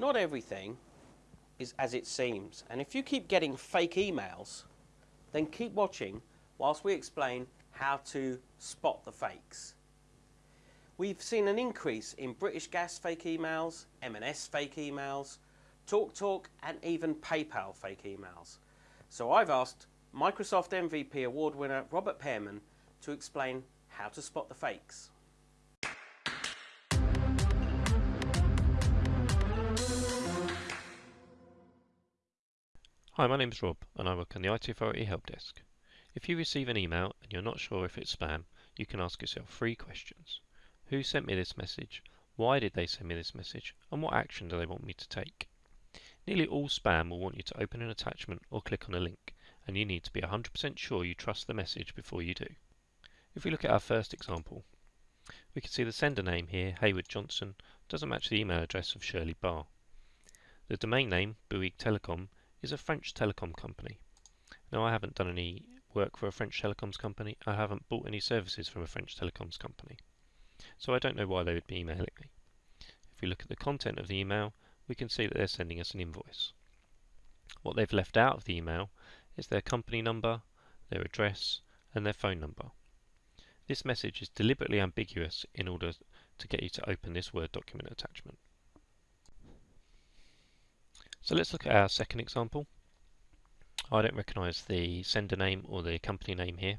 not everything is as it seems. And if you keep getting fake emails, then keep watching whilst we explain how to spot the fakes. We've seen an increase in British Gas fake emails, M&S fake emails, TalkTalk and even PayPal fake emails. So I've asked Microsoft MVP award winner Robert Pearman to explain how to spot the fakes. Hi, my name is Rob and I work on the IT Authority Help Desk. If you receive an email and you're not sure if it's spam, you can ask yourself three questions. Who sent me this message? Why did they send me this message? And what action do they want me to take? Nearly all spam will want you to open an attachment or click on a link, and you need to be 100% sure you trust the message before you do. If we look at our first example, we can see the sender name here, Hayward Johnson, doesn't match the email address of Shirley Barr. The domain name, Bouygues Telecom, is a French telecom company. Now I haven't done any work for a French telecoms company, I haven't bought any services from a French telecoms company. So I don't know why they would be emailing me. If we look at the content of the email, we can see that they're sending us an invoice. What they've left out of the email is their company number, their address, and their phone number. This message is deliberately ambiguous in order to get you to open this Word document attachment. So let's look at our second example. I don't recognize the sender name or the company name here.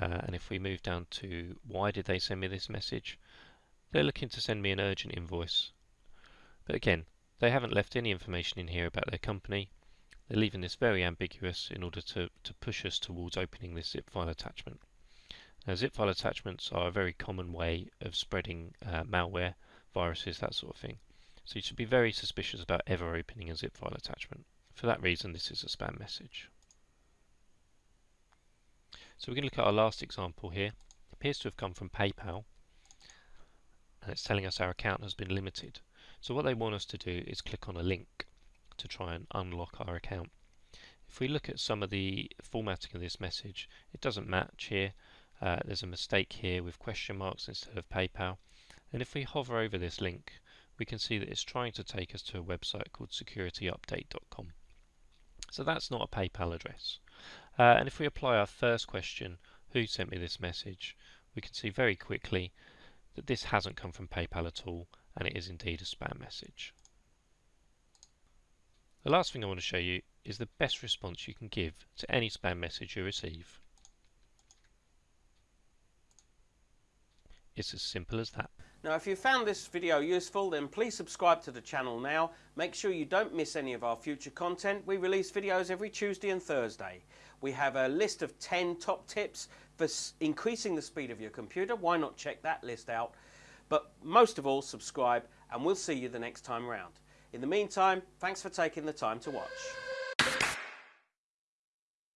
Uh, and if we move down to why did they send me this message, they're looking to send me an urgent invoice. But again, they haven't left any information in here about their company. They're leaving this very ambiguous in order to, to push us towards opening this zip file attachment. Now, zip file attachments are a very common way of spreading uh, malware, viruses, that sort of thing. So you should be very suspicious about ever opening a zip file attachment. For that reason, this is a spam message. So we're going to look at our last example here. It appears to have come from PayPal, and it's telling us our account has been limited. So what they want us to do is click on a link to try and unlock our account. If we look at some of the formatting of this message, it doesn't match here. Uh, there's a mistake here with question marks instead of PayPal. And if we hover over this link, we can see that it's trying to take us to a website called securityupdate.com. So that's not a PayPal address. Uh, and if we apply our first question, who sent me this message, we can see very quickly that this hasn't come from PayPal at all and it is indeed a spam message. The last thing I want to show you is the best response you can give to any spam message you receive. It's as simple as that. Now if you found this video useful then please subscribe to the channel now. Make sure you don't miss any of our future content. We release videos every Tuesday and Thursday. We have a list of 10 top tips for increasing the speed of your computer. Why not check that list out? But most of all subscribe and we'll see you the next time round. In the meantime, thanks for taking the time to watch.